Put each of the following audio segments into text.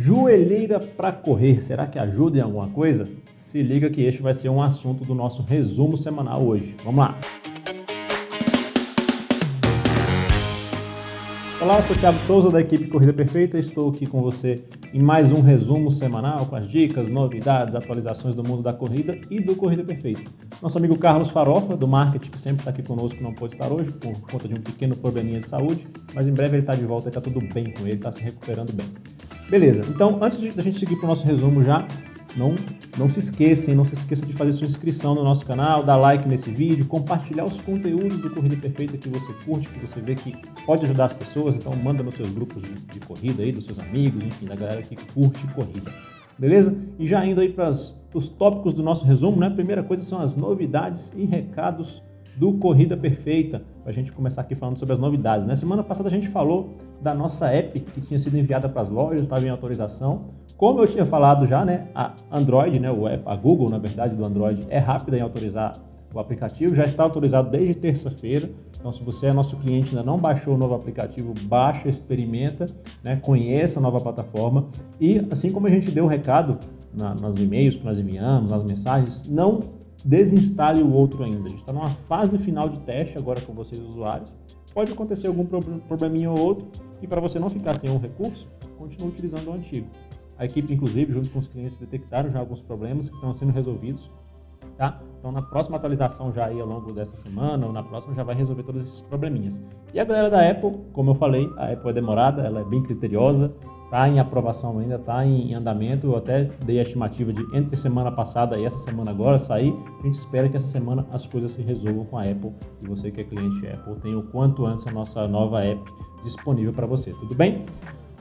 Joelheira para correr, será que ajuda em alguma coisa? Se liga que este vai ser um assunto do nosso resumo semanal hoje. Vamos lá! Olá, eu sou o Thiago Souza da equipe Corrida Perfeita. Estou aqui com você em mais um resumo semanal com as dicas, novidades, atualizações do mundo da corrida e do Corrida Perfeita. Nosso amigo Carlos Farofa, do marketing, que sempre está aqui conosco, não pôde estar hoje por conta de um pequeno probleminha de saúde, mas em breve ele está de volta e está tudo bem com ele, está se recuperando bem. Beleza, então antes de a gente seguir para o nosso resumo já, não, não se esqueçam, não se esqueça de fazer sua inscrição no nosso canal, dar like nesse vídeo, compartilhar os conteúdos do Corrida Perfeita que você curte, que você vê que pode ajudar as pessoas, então manda nos seus grupos de, de corrida aí, dos seus amigos, enfim, da galera que curte corrida. Beleza? E já indo aí para os tópicos do nosso resumo, né? A primeira coisa são as novidades e recados do Corrida Perfeita, para a gente começar aqui falando sobre as novidades. Na né? semana passada a gente falou da nossa app que tinha sido enviada para as lojas, estava em autorização. Como eu tinha falado já, né, a Android, né, a Google, na verdade, do Android, é rápida em autorizar o aplicativo, já está autorizado desde terça-feira. Então, se você é nosso cliente ainda não baixou o novo aplicativo, baixa, experimenta, né, conheça a nova plataforma. E assim como a gente deu o recado na, nos e-mails que nós enviamos, nas mensagens, não desinstale o outro ainda. A gente está numa fase final de teste agora com vocês usuários. Pode acontecer algum probleminha ou outro e para você não ficar sem um recurso, continue utilizando o antigo. A equipe, inclusive, junto com os clientes, detectaram já alguns problemas que estão sendo resolvidos. Tá? Então, na próxima atualização, já aí ao longo dessa semana ou na próxima, já vai resolver todos esses probleminhas. E a galera da Apple, como eu falei, a Apple é demorada, ela é bem criteriosa, está em aprovação ainda, está em andamento. Eu até dei a estimativa de entre semana passada e essa semana agora sair. A gente espera que essa semana as coisas se resolvam com a Apple e você que é cliente Apple tenha o quanto antes a nossa nova app disponível para você. Tudo bem?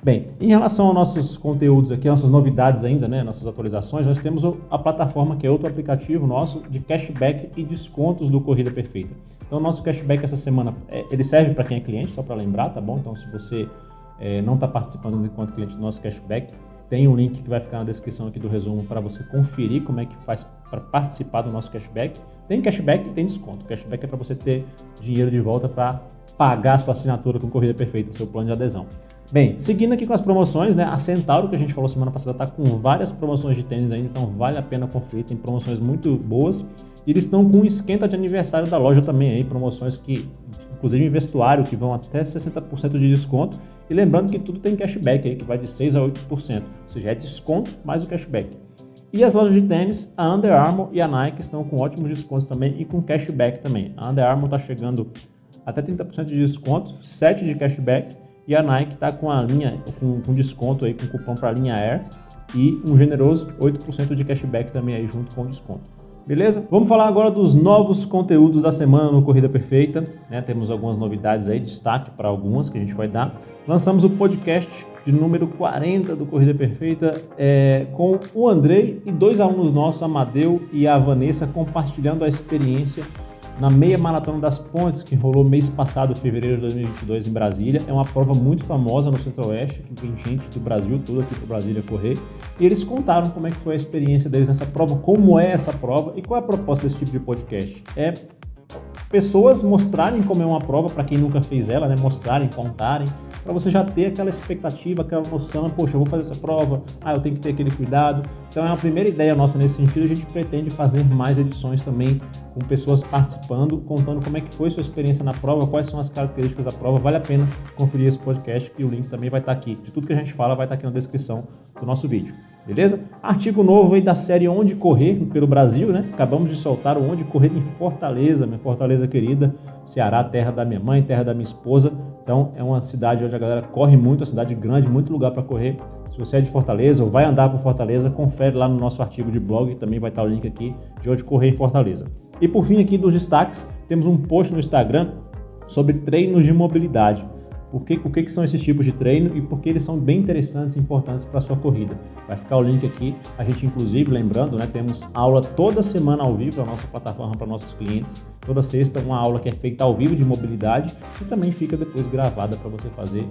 Bem, em relação aos nossos conteúdos aqui, nossas novidades ainda, né, nossas atualizações, nós temos a plataforma que é outro aplicativo nosso de cashback e descontos do Corrida Perfeita. Então, nosso cashback essa semana, é, ele serve para quem é cliente, só para lembrar, tá bom? Então, se você é, não está participando enquanto cliente do nosso cashback, tem um link que vai ficar na descrição aqui do resumo para você conferir como é que faz para participar do nosso cashback. Tem cashback e tem desconto. Cashback é para você ter dinheiro de volta para pagar sua assinatura com Corrida Perfeita, seu plano de adesão. Bem, seguindo aqui com as promoções, né? A Centauro, que a gente falou semana passada, está com várias promoções de tênis ainda, então vale a pena conferir, tem promoções muito boas. E eles estão com um esquenta de aniversário da loja também aí, promoções que inclusive em vestuário, que vão até 60% de desconto. E lembrando que tudo tem cashback aí, que vai de 6% a 8%, ou seja, é desconto mais o cashback. E as lojas de tênis, a Under Armour e a Nike estão com ótimos descontos também e com cashback também. A Under Armour está chegando até 30% de desconto, 7% de cashback, e a Nike está com a linha com, com desconto aí, com cupom para a linha Air e um generoso 8% de cashback também aí junto com o desconto. Beleza? Vamos falar agora dos novos conteúdos da semana no Corrida Perfeita. Né? Temos algumas novidades aí, destaque para algumas que a gente vai dar. Lançamos o podcast de número 40 do Corrida Perfeita é, com o Andrei e dois alunos nossos, Amadeu e a Vanessa, compartilhando a experiência na meia maratona das pontes que rolou mês passado, fevereiro de 2022 em Brasília. É uma prova muito famosa no Centro-Oeste, que tem gente do Brasil todo aqui para Brasília correr. E eles contaram como é que foi a experiência deles nessa prova, como é essa prova e qual é a proposta desse tipo de podcast. É pessoas mostrarem como é uma prova para quem nunca fez ela, né? Mostrarem, contarem para você já ter aquela expectativa, aquela noção, poxa, eu vou fazer essa prova, ah, eu tenho que ter aquele cuidado. Então é a primeira ideia nossa nesse sentido, a gente pretende fazer mais edições também com pessoas participando, contando como é que foi sua experiência na prova, quais são as características da prova. Vale a pena conferir esse podcast e o link também vai estar aqui. De tudo que a gente fala vai estar aqui na descrição do nosso vídeo. Beleza? Artigo novo aí da série Onde Correr pelo Brasil, né? Acabamos de soltar o Onde Correr em Fortaleza, minha Fortaleza querida, Ceará, terra da minha mãe, terra da minha esposa. Então é uma cidade onde a galera corre muito, uma cidade grande, muito lugar para correr. Se você é de Fortaleza ou vai andar por Fortaleza, confere lá no nosso artigo de blog, também vai estar o link aqui de onde correr em Fortaleza. E por fim aqui dos destaques, temos um post no Instagram sobre treinos de mobilidade. Por que, o que, que são esses tipos de treino e por que eles são bem interessantes e importantes para a sua corrida. Vai ficar o link aqui. A gente, inclusive, lembrando, né, temos aula toda semana ao vivo na nossa plataforma para nossos clientes. Toda sexta, uma aula que é feita ao vivo de mobilidade e também fica depois gravada para você fazer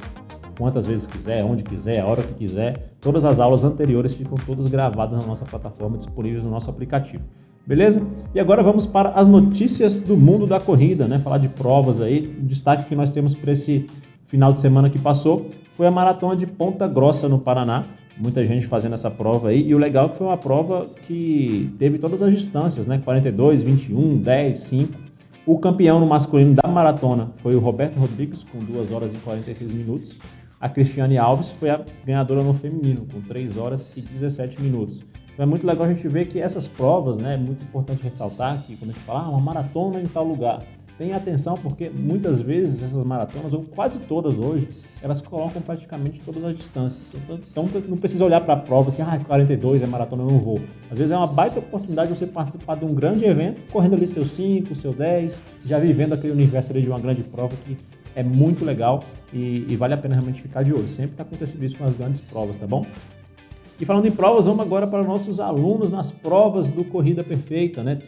quantas vezes quiser, onde quiser, a hora que quiser. Todas as aulas anteriores ficam todas gravadas na nossa plataforma, disponíveis no nosso aplicativo. Beleza? E agora vamos para as notícias do mundo da corrida, né? Falar de provas aí. O destaque que nós temos para esse final de semana que passou foi a maratona de Ponta Grossa no Paraná. muita gente fazendo essa prova aí. E o legal é que foi uma prova que teve todas as distâncias, né? 42, 21, 10, 5. O campeão no masculino da maratona foi o Roberto Rodrigues, com 2 horas e 46 minutos. A Cristiane Alves foi a ganhadora no feminino, com 3 horas e 17 minutos. Então é muito legal a gente ver que essas provas, né, é muito importante ressaltar que quando a gente fala ah, uma maratona em tal lugar, Tenha atenção porque muitas vezes essas maratonas, ou quase todas hoje, elas colocam praticamente todas as distâncias. Então, então não precisa olhar para a prova assim, ah, 42 é maratona, eu não vou. Às vezes é uma baita oportunidade de você participar de um grande evento, correndo ali seu 5, seu 10, já vivendo aquele universo ali de uma grande prova que é muito legal e, e vale a pena realmente ficar de olho. Sempre está acontecendo isso com as grandes provas, tá bom? E falando em provas, vamos agora para nossos alunos nas provas do Corrida Perfeita, né?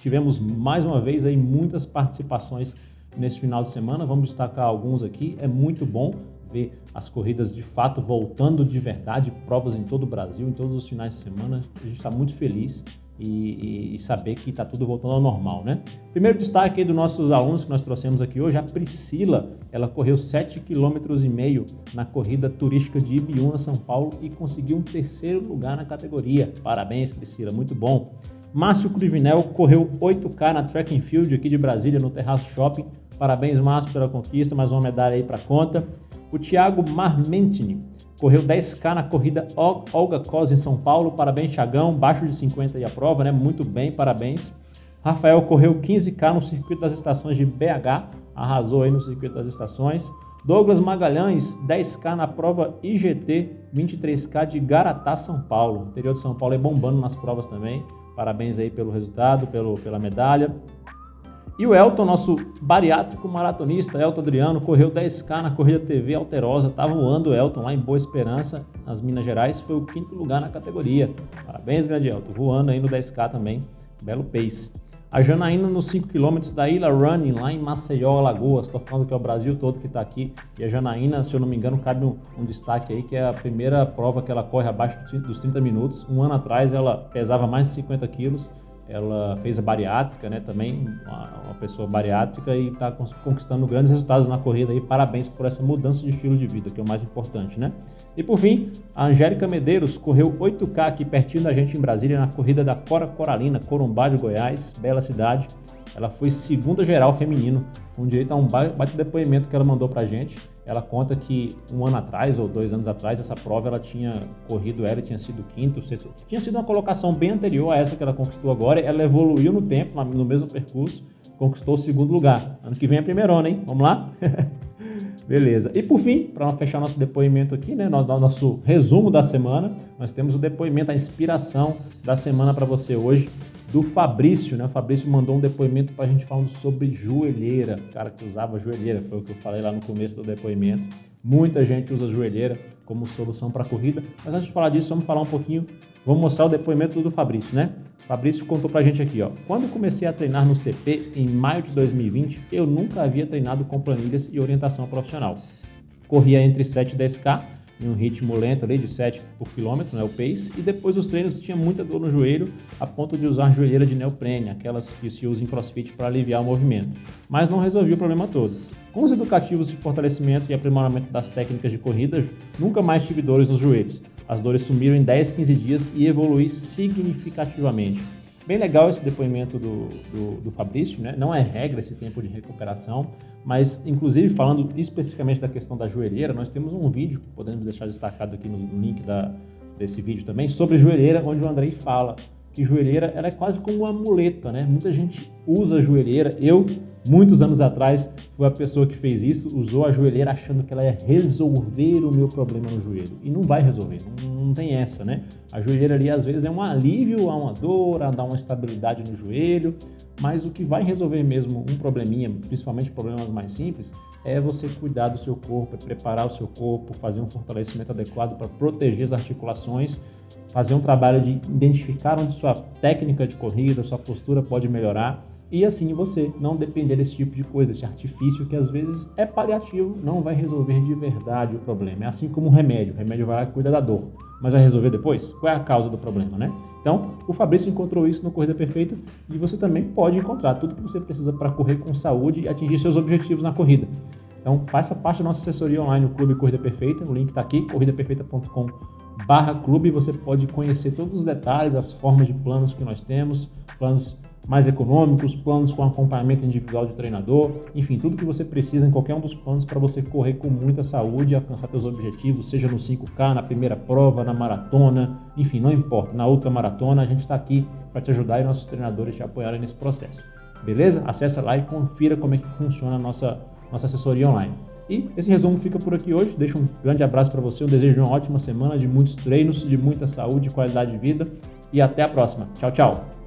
Tivemos mais uma vez aí muitas participações nesse final de semana, vamos destacar alguns aqui, é muito bom ver as corridas de fato voltando de verdade, provas em todo o Brasil, em todos os finais de semana, a gente está muito feliz e, e, saber que está tudo voltando ao normal, né? Primeiro destaque aí dos nossos alunos que nós trouxemos aqui hoje, a Priscila, ela correu 7,5 km na corrida turística de Ibiúna, São Paulo e conseguiu um terceiro lugar na categoria. Parabéns, Priscila, muito bom. Márcio Cruvinel correu 8K na Track and Field aqui de Brasília, no Terraço Shopping. Parabéns, Márcio, pela conquista, mais uma medalha aí para conta. O Thiago Marmentini Correu 10K na corrida Olga Cos em São Paulo. Parabéns, Thiagão. Baixo de 50 aí a prova, né? Muito bem, parabéns. Rafael correu 15K no circuito das estações de BH. Arrasou aí no circuito das estações. Douglas Magalhães, 10K na prova IGT, 23K de Garatá, São Paulo. O interior de São Paulo é bombando nas provas também. Parabéns aí pelo resultado, pelo, pela medalha. E o Elton, nosso bariátrico maratonista, Elton Adriano, correu 10K na corrida TV Alterosa, tá voando o Elton lá em Boa Esperança, nas Minas Gerais, foi o quinto lugar na categoria. Parabéns, grande Elton, voando aí no 10K também, belo pace. A Janaína nos 5 km da Ilha Running, lá em Maceió, Alagoas. Estou falando que é o Brasil todo que está aqui. E a Janaína, se eu não me engano, cabe um, um, destaque aí, que é a primeira prova que ela corre abaixo dos 30 minutos. Um ano atrás ela pesava mais de 50 quilos ela fez a bariátrica, né, também uma, pessoa bariátrica e está conquistando grandes resultados na corrida aí. Parabéns por essa mudança de estilo de vida, que é o mais importante, né? E por fim, a Angélica Medeiros correu 8K aqui pertinho da gente em Brasília na corrida da Cora Coralina, Corumbá de Goiás, bela cidade. Ela foi segunda geral feminino, com direito a um bate depoimento que ela mandou pra gente. Ela conta que um ano atrás ou dois anos atrás, essa prova ela tinha corrido, ela tinha sido quinto, sexto, tinha sido uma colocação bem anterior a essa que ela conquistou agora. Ela evoluiu no tempo, no mesmo percurso, conquistou o segundo lugar. Ano que vem é primeirona, hein? Vamos lá? Beleza. E por fim, para fechar nosso depoimento aqui, né, nosso resumo da semana, nós temos o depoimento, a inspiração da semana para você hoje do Fabrício, né? O Fabrício mandou um depoimento para a gente falando sobre joelheira, o cara que usava joelheira, foi o que eu falei lá no começo do depoimento. Muita gente usa joelheira como solução para corrida, mas antes de falar disso, vamos falar um pouquinho, vamos mostrar o depoimento do Fabrício, né? O Fabrício contou para a gente aqui, ó. Quando comecei a treinar no CP em maio de 2020, eu nunca havia treinado com planilhas e orientação profissional. Corria entre 7 e 10K em um ritmo lento ali de 7 por quilômetro, né, o pace, e depois dos treinos tinha muita dor no joelho, a ponto de usar joelheira de neoprene, aquelas que se usam em crossfit para aliviar o movimento, mas não resolvia o problema todo. Com os educativos de fortalecimento e aprimoramento das técnicas de corrida, nunca mais tive dores nos joelhos. As dores sumiram em 10, 15 dias e evolui significativamente. Bem legal esse depoimento do, do, do, Fabrício, né? Não é regra esse tempo de recuperação, mas inclusive falando especificamente da questão da joelheira, nós temos um vídeo que podemos deixar destacado aqui no, link da, desse vídeo também, sobre joelheira, onde o Andrei fala que joelheira ela é quase como uma muleta, né? Muita gente usa a joelheira. Eu, muitos anos atrás, fui a pessoa que fez isso, usou a joelheira achando que ela ia resolver o meu problema no joelho. E não vai resolver, não, não tem essa, né? A joelheira ali às vezes é um alívio a uma dor, a dar uma estabilidade no joelho, mas o que vai resolver mesmo um probleminha, principalmente problemas mais simples, é você cuidar do seu corpo, é preparar o seu corpo, fazer um fortalecimento adequado para proteger as articulações fazer um trabalho de identificar onde sua técnica de corrida, sua postura pode melhorar e assim você não depender desse tipo de coisa, desse artifício que às vezes é paliativo, não vai resolver de verdade o problema. É assim como o remédio, o remédio vai lá e cuida da dor, mas vai resolver depois? Qual é a causa do problema, né? Então, o Fabrício encontrou isso no Corrida Perfeita e você também pode encontrar tudo que você precisa para correr com saúde e atingir seus objetivos na corrida. Então, faça parte da nossa assessoria online, o Clube Corrida Perfeita, o link está aqui, corridaperfeita.com barra clube você pode conhecer todos os detalhes, as formas de planos que nós temos, planos mais econômicos, planos com acompanhamento individual de treinador, enfim, tudo que você precisa em qualquer um dos planos para você correr com muita saúde e alcançar seus objetivos, seja no 5K, na primeira prova, na maratona, enfim, não importa, na outra maratona, a gente está aqui para te ajudar e nossos treinadores te apoiarem nesse processo. Beleza? Acesse lá e confira como é que funciona a nossa, nossa assessoria online. E esse resumo fica por aqui hoje. Deixo um grande abraço para você, eu desejo uma ótima semana de muitos treinos, de muita saúde qualidade de vida. E até a próxima. Tchau, tchau!